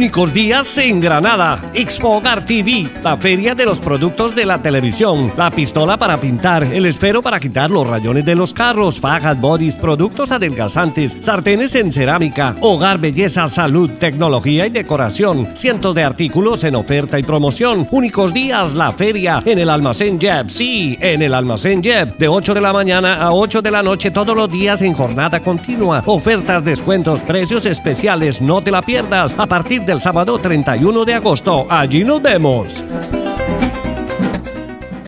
Únicos días en Granada. Expo Hogar TV, la feria de los productos de la televisión. La pistola para pintar, el esfero para quitar los rayones de los carros, fajas, bodies, productos adelgazantes, sartenes en cerámica, hogar, belleza, salud, tecnología y decoración. Cientos de artículos en oferta y promoción. Únicos días, la feria en el almacén Jeb. Sí, en el almacén Jeb. De 8 de la mañana a 8 de la noche todos los días en jornada continua. Ofertas, descuentos, precios especiales. No te la pierdas. A partir del sábado 31 de agosto. Allí nos vemos.